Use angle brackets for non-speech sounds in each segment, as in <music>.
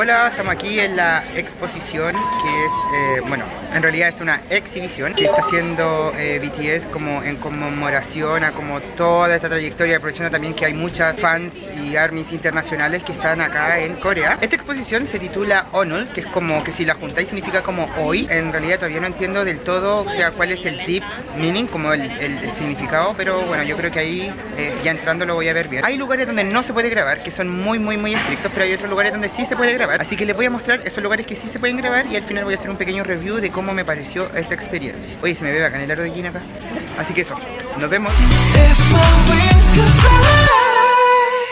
Hola, estamos aquí en la exposición que es, eh, bueno, en realidad es una exhibición que está haciendo eh, BTS como en conmemoración a como toda esta trayectoria, aprovechando también que hay muchas fans y armies internacionales que están acá en Corea. Esta exposición se titula Onul, que es como que si la juntáis significa como hoy. En realidad todavía no entiendo del todo, o sea, cuál es el tip meaning, como el significado, pero bueno, yo creo que ahí eh, ya entrando lo voy a ver bien. Hay lugares donde no se puede grabar, que son muy, muy, muy estrictos, pero hay otros lugares donde sí se puede grabar. Así que les voy a mostrar esos lugares que sí se pueden grabar y al final voy a hacer un pequeño review de cómo me pareció esta experiencia. Oye, se me ve bacán el aro de acá. Así que eso, nos vemos.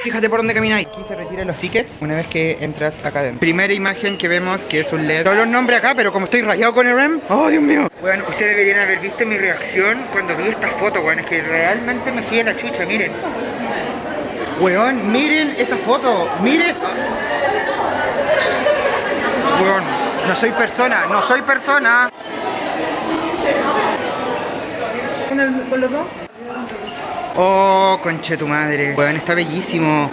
Fíjate por dónde camináis. Aquí se retiran los tickets una vez que entras acá adentro. Primera imagen que vemos que es un LED. Todos los nombres acá, pero como estoy rayado con el RAM. ¡Oh, Dios mío! Bueno, ustedes deberían haber visto mi reacción cuando vi esta foto, weón. Es que realmente me fui a la chucha, miren. Weón, miren esa foto. Miren. Weón, no soy persona, no soy persona. ¿Con, el- con los dos? Oh, conche tu madre. Weón, está bellísimo.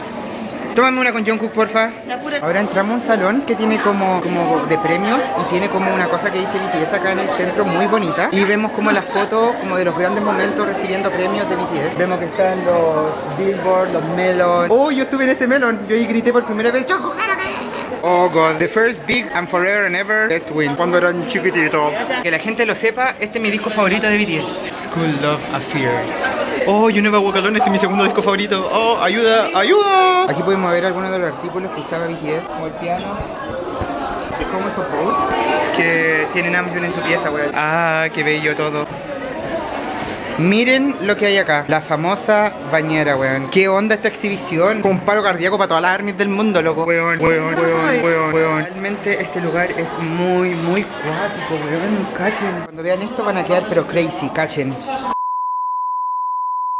Tómame una con Jungkook, porfa. La pura. Ahora entramos a un salón que tiene como, como de premios y tiene como una cosa que dice BTS acá en el centro muy bonita. Y vemos como las fotos como de los grandes momentos recibiendo premios de BTS. Vemos que están los Billboard, los Melon. Oh, yo estuve en ese Melon. Yo ahí grité por primera vez. ¡Jungkook! Oh god, the first big and forever and ever best win. Cuando eran chiquititos. Que la gente lo sepa, este es mi disco favorito de BTS. School Love Affairs. Oh, You Never Walk Alone, ese es mi segundo disco favorito. Oh, ayuda, ayuda. Aquí podemos ver algunos de los artículos que usaba BTS, como el piano. De cómo estos boots que tienen Namjoon en su pieza, weón. Ah, qué bello todo. Miren lo que hay acá, la famosa bañera, weón. ¿Qué onda esta exhibición? Con un paro cardíaco para todas las armies del mundo, loco. Weón, weón, weón, weón, weón. Realmente este lugar es muy, muy cuático, weón. Cachen. Cuando vean esto van a quedar pero crazy, cachen.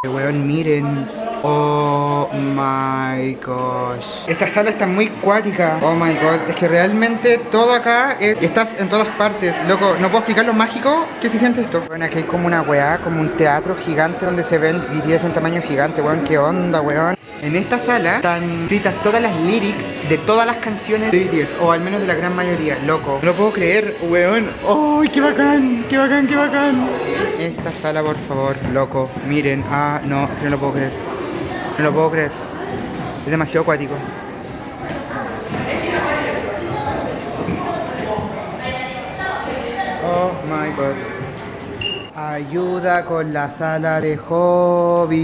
Weón, miren. Oh my gosh. Esta sala está muy cuática. Oh my god. Es que realmente todo acá es- estás en todas partes. Loco, no puedo explicar lo mágico que se siente esto. Bueno, aquí hay como una weá, como un teatro gigante donde se ven BTS en tamaño gigante, weón. ¿Qué onda, weón? En esta sala están escritas todas las lyrics de todas las canciones de BTS, o al menos de la gran mayoría, loco. No lo puedo creer, weón. ¡Ay, qué bacán! ¡Qué bacán, qué bacán! Esta sala, por favor, loco. Miren, ah, no, es que no lo puedo creer. No lo puedo creer. Es demasiado acuático. Oh my god. Ayuda con la sala de hobby.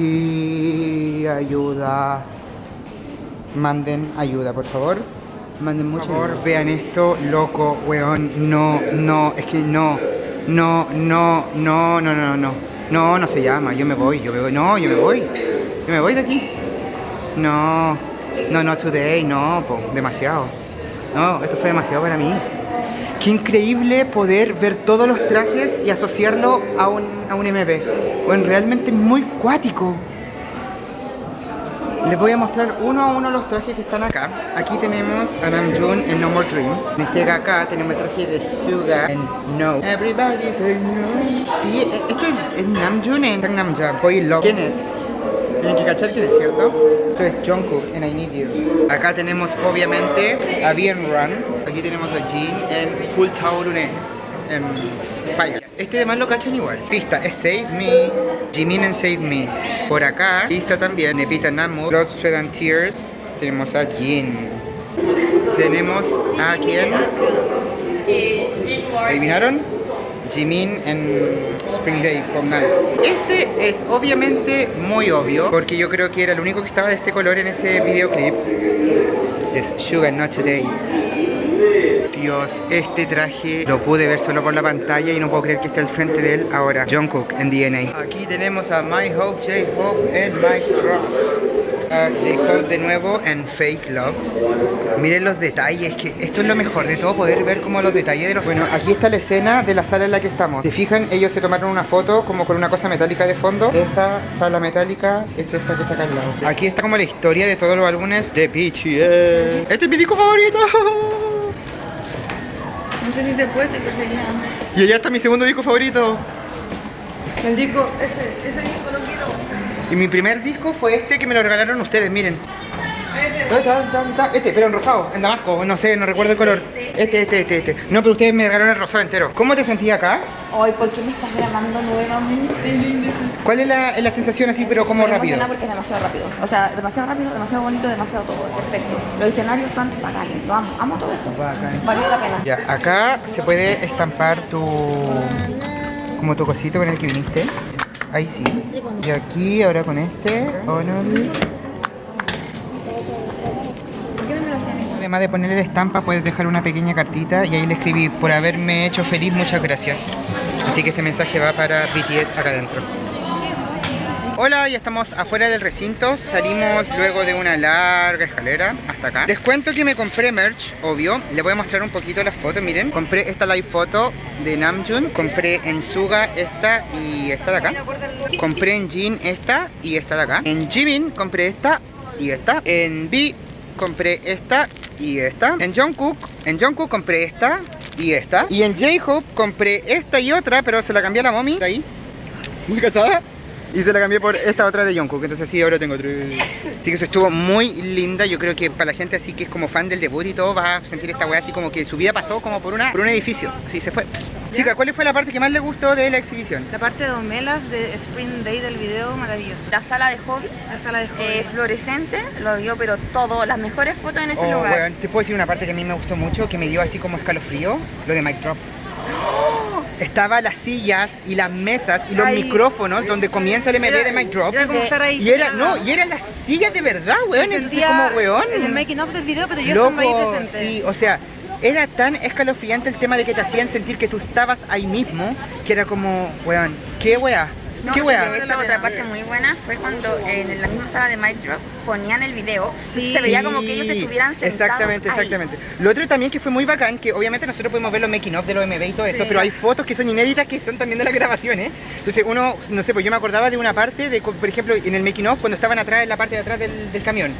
Ayuda. Manden ayuda, por favor. Manden mucho. Por favor, vean esto, loco, weón. No, no, es que no. No, no, no, no, no, no. No, no se llama. Yo me voy, yo me voy. No, yo me voy. Yo me voy de aquí. No, no, no today, no, po, demasiado. No, esto fue demasiado para mí. Qué increíble poder ver todos los trajes y asociarlo a un, a un MP. Bueno, realmente muy cuático. Les voy a mostrar uno a uno los trajes que están acá. Aquí tenemos a Namjoon en No More Dream. Este acá tenemos el traje de Suga en No. Everybody say no. Sí, e- esto es, es Namjoon en Gangnam Boy Love. ¿Quién es? Tienen que cachar quién es, ¿cierto? Esto es Jungkook en I Need You. Acá tenemos obviamente a Bien Run. Aquí tenemos a Jin en Full Taurune en Fire. Este demás lo cachan igual. Pista es Save Me, Jimin en Save Me. Por acá, pista también, Nepita Namu, Blood, Sweat and Tears. Tenemos a Jin. Tenemos a quién? ¿Adivinaron? Jimin en Spring Day con Nal. Este es obviamente muy obvio, porque yo creo que era el único que estaba de este color en ese videoclip. Es Sugar Not Today. Dios, este traje lo pude ver solo por la pantalla y no puedo creer que esté al frente de él ahora. Jungkook en DNA. Aquí tenemos a My Hope, J-Hope en Mike Rock. A J-Hope de nuevo en Fake Love. Miren los detalles, que esto es lo mejor de todo, poder ver como los detalles de los... Bueno, aquí está la escena de la sala en la que estamos. ¿Se fijan? Ellos se tomaron una foto como con una cosa metálica de fondo. Esa sala metálica es esta que está acá al lado. Aquí está como la historia de todos los álbumes de BTS. Este es mi disco favorito. No sé si se puede, estoy perseguida. Y allá está mi segundo disco favorito. El disco, ese, ese disco lo quiero. Y mi primer disco fue este que me lo regalaron ustedes, miren. Este, pero en rosado, en damasco, no sé, no recuerdo el color. Este, este, este, este. No, pero ustedes me regalaron el rosado entero. ¿Cómo te sentías acá? Ay, ¿por qué me estás grabando nuevamente? ¿Cuál es la, es la sensación así, pero como rápido? porque es demasiado rápido. O sea, demasiado rápido, demasiado bonito, demasiado todo. Perfecto. Los escenarios son bacanes. Lo amo. Amo todo esto. Bacán. Valió la pena. Ya, acá se puede estampar tu... como tu cosito con el que viniste. Ahí sí. Y aquí, ahora con este. ¿Por qué no me lo hacía a mí? Además de ponerle la estampa, puedes dejar una pequeña cartita y ahí le escribí, por haberme hecho feliz, muchas gracias. Así que este mensaje va para BTS acá adentro. Hola, ya estamos afuera del recinto, salimos luego de una larga escalera hasta acá. Les cuento que me compré merch, obvio, les voy a mostrar un poquito las fotos, miren. Compré esta live foto de Namjoon, compré en Suga esta y esta de acá. Compré en Jin esta y esta de acá. En Jimin compré esta y esta. En B compré esta y esta. En Jungkook, en Jungkook compré esta y esta. Y en J-Hope compré esta y otra, pero se la cambié a la mommy. Ahí. Muy casada. Y se la cambié por esta otra de Jungkook, entonces así ahora tengo tres. Así que eso estuvo muy linda, yo creo que para la gente así que es como fan del debut y todo, va a sentir esta weá así como que su vida pasó como por una por un edificio, así se fue. Chica, ¿cuál fue la parte que más le gustó de la exhibición? La parte de Omelas de Spring Day del video, maravilloso. La sala de hobby, la sala de hobby. Eh, fluorescente, lo dio, pero todo, las mejores fotos en ese Oh, lugar. weón, te puedo decir una parte que a mí me gustó mucho, que me dio así como escalofrío, lo de Mic Drop. Estaba las sillas y las mesas y los Ay. micrófonos donde comienza el MV de Mic Drop. Era como estar ahí. Y era, no, y eran las sillas de verdad, weón. Entonces como weón. En el making of del video, pero yo estaba ahí Loco, presente. sí, o sea, era tan escalofriante el tema de que te hacían sentir que tú estabas ahí mismo, que era como, weón, ¿qué weá? No, ¿Qué weá? hecho, otra parte muy buena fue cuando en la misma sala de Mic Drop ponían el video. Sí. Se veía como que ellos estuvieran sentados Exactamente, ahí. exactamente. Lo otro también que fue muy bacán, que obviamente nosotros podemos ver los making of de los MV y todo eso, Sí. pero hay fotos que son inéditas que son también de las grabaciones. Entonces uno, no sé, pues yo me acordaba de una parte, de, por ejemplo, en el making of cuando estaban atrás, en la parte de atrás del, del camión,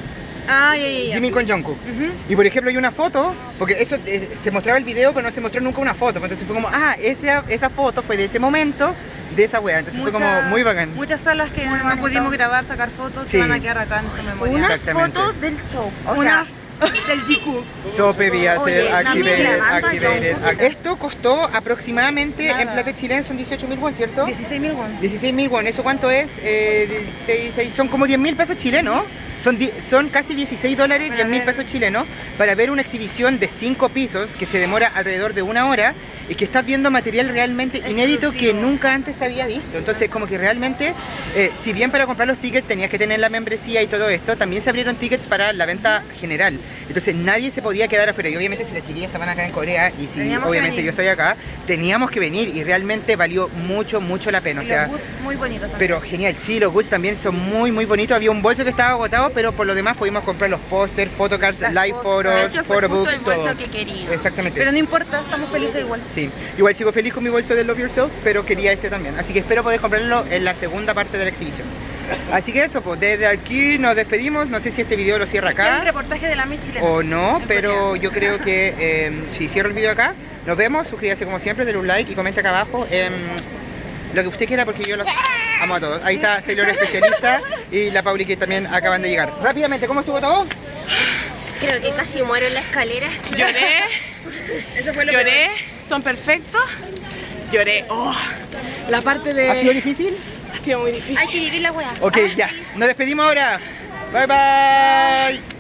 Ah, ya, ya, ya. Jimmy con Jungkook. Ujú. Y por ejemplo hay una foto, porque eso eh, se mostraba el video, pero no se mostró nunca una foto. Entonces fue como, ah, esa, esa foto fue de ese momento, de esa wea. Entonces fue como Mucha- muy bacán. Muchas salas que Muy no bonito. pudimos grabar, sacar fotos, Sí. que van a quedar acá en nuestra memoria. Unas Exactamente. fotos del show. O Una sea, <laughs> del GQ. Sope vía activated, activated. Esto costó aproximadamente, Nada. en plata chilena son 18 mil won, ¿cierto? 16 mil won. 16 mil won, ¿eso cuánto es? Eh, 16, seis- son como 10 mil pesos chilenos. Son, son casi 16 dólares, Para 10 mil pesos chilenos, para ver una exhibición de 5 pisos que se demora alrededor de una hora y que estás viendo material realmente inédito que nunca antes había visto. Entonces, como que realmente, eh, si bien para comprar los tickets tenías que tener la membresía y todo esto, también se abrieron tickets para la venta general. Entonces, nadie se podía quedar afuera. Y obviamente, si las chiquillas estaban acá en Corea y si Teníamos obviamente yo estoy acá, teníamos que venir y realmente valió mucho, mucho la pena. O sea, los muy bonitos pero genial, sí, los goods también son muy muy bonitos. Había un bolso que estaba agotado, pero por lo demás pudimos comprar los pósters, photocards, Las live photos, photobooks, todo. que quería. Exactamente. Pero no importa, estamos felices igual. Sí, igual sigo feliz con mi bolso de Love Yourself, pero quería este también. Así que espero poder comprarlo en la segunda parte de la exhibición. Así que eso, pues desde aquí nos despedimos. No sé si este video lo cierra Y el acá reportaje de la Miss chilena. o no, pero yo creo que eh, si cierro el video acá, nos vemos. Suscríbase como siempre, denle un like y comente acá abajo. em, lo que usted quiera porque yo los amo a todos. Ahí está Sailor especialista y la Pauli que también acaban de llegar. Rápidamente, ¿cómo estuvo todo? Creo que casi muero en la escalera. Lloré, Eso fue lo lloré, son perfectos. Lloré, oh, la parte de... ¿Ha sido difícil? ha sido muy difícil. Hay que vivir la weá. Ok, ya. Nos despedimos ahora. Bye bye.